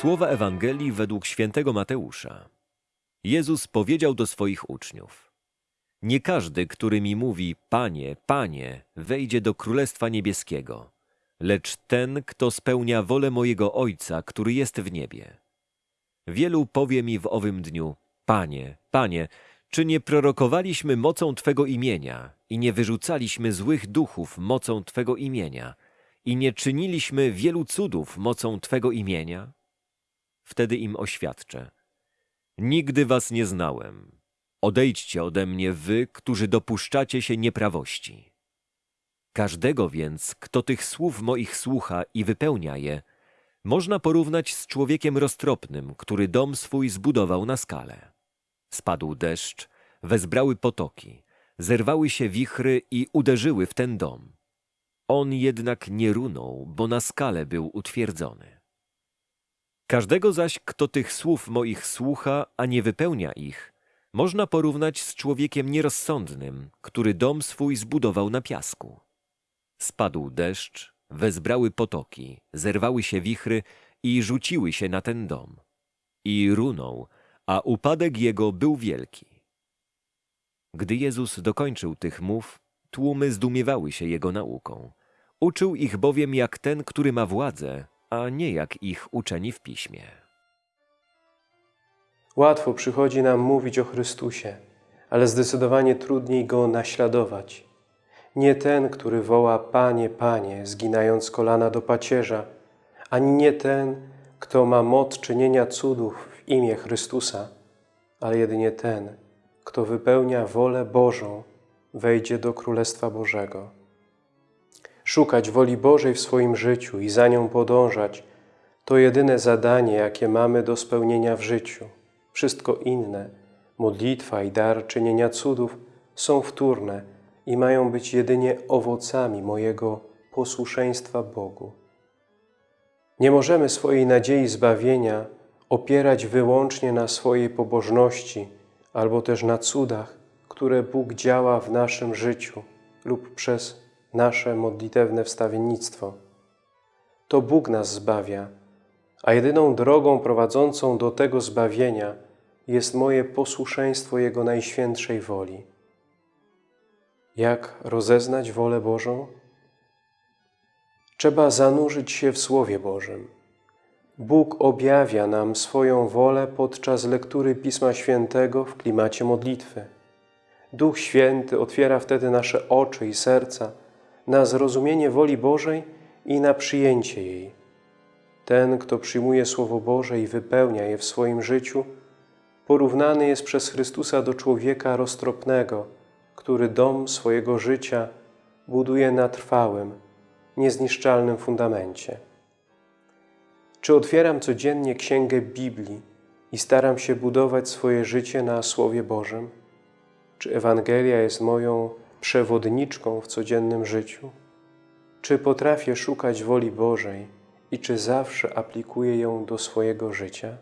Słowa Ewangelii według świętego Mateusza. Jezus powiedział do swoich uczniów: Nie każdy, który mi mówi: Panie, Panie, wejdzie do Królestwa Niebieskiego, lecz ten, kto spełnia wolę mojego Ojca, który jest w niebie. Wielu powie mi w owym dniu: Panie, Panie, czy nie prorokowaliśmy mocą Twego imienia i nie wyrzucaliśmy złych duchów mocą Twego imienia i nie czyniliśmy wielu cudów mocą Twego imienia? Wtedy im oświadczę. Nigdy was nie znałem. Odejdźcie ode mnie wy, którzy dopuszczacie się nieprawości. Każdego więc, kto tych słów moich słucha i wypełnia je, można porównać z człowiekiem roztropnym, który dom swój zbudował na skale. Spadł deszcz, wezbrały potoki, zerwały się wichry i uderzyły w ten dom. On jednak nie runął, bo na skale był utwierdzony. Każdego zaś, kto tych słów moich słucha, a nie wypełnia ich, można porównać z człowiekiem nierozsądnym, który dom swój zbudował na piasku. Spadł deszcz, wezbrały potoki, zerwały się wichry i rzuciły się na ten dom. I runął, a upadek jego był wielki. Gdy Jezus dokończył tych mów, tłumy zdumiewały się jego nauką. Uczył ich bowiem jak ten, który ma władzę, a nie jak ich uczeni w piśmie. Łatwo przychodzi nam mówić o Chrystusie, ale zdecydowanie trudniej Go naśladować. Nie ten, który woła Panie, Panie, zginając kolana do pacierza, ani nie ten, kto ma moc czynienia cudów w imię Chrystusa, ale jedynie ten, kto wypełnia wolę Bożą, wejdzie do Królestwa Bożego. Szukać woli Bożej w swoim życiu i za nią podążać to jedyne zadanie, jakie mamy do spełnienia w życiu. Wszystko inne, modlitwa i dar czynienia cudów są wtórne i mają być jedynie owocami mojego posłuszeństwa Bogu. Nie możemy swojej nadziei zbawienia opierać wyłącznie na swojej pobożności albo też na cudach, które Bóg działa w naszym życiu lub przez nasze modlitewne wstawiennictwo. To Bóg nas zbawia, a jedyną drogą prowadzącą do tego zbawienia jest moje posłuszeństwo Jego najświętszej woli. Jak rozeznać wolę Bożą? Trzeba zanurzyć się w Słowie Bożym. Bóg objawia nam swoją wolę podczas lektury Pisma Świętego w klimacie modlitwy. Duch Święty otwiera wtedy nasze oczy i serca na zrozumienie woli Bożej i na przyjęcie jej. Ten, kto przyjmuje Słowo Boże i wypełnia je w swoim życiu, porównany jest przez Chrystusa do człowieka roztropnego, który dom swojego życia buduje na trwałym, niezniszczalnym fundamencie. Czy otwieram codziennie Księgę Biblii i staram się budować swoje życie na Słowie Bożym? Czy Ewangelia jest moją przewodniczką w codziennym życiu? Czy potrafię szukać woli Bożej i czy zawsze aplikuję ją do swojego życia?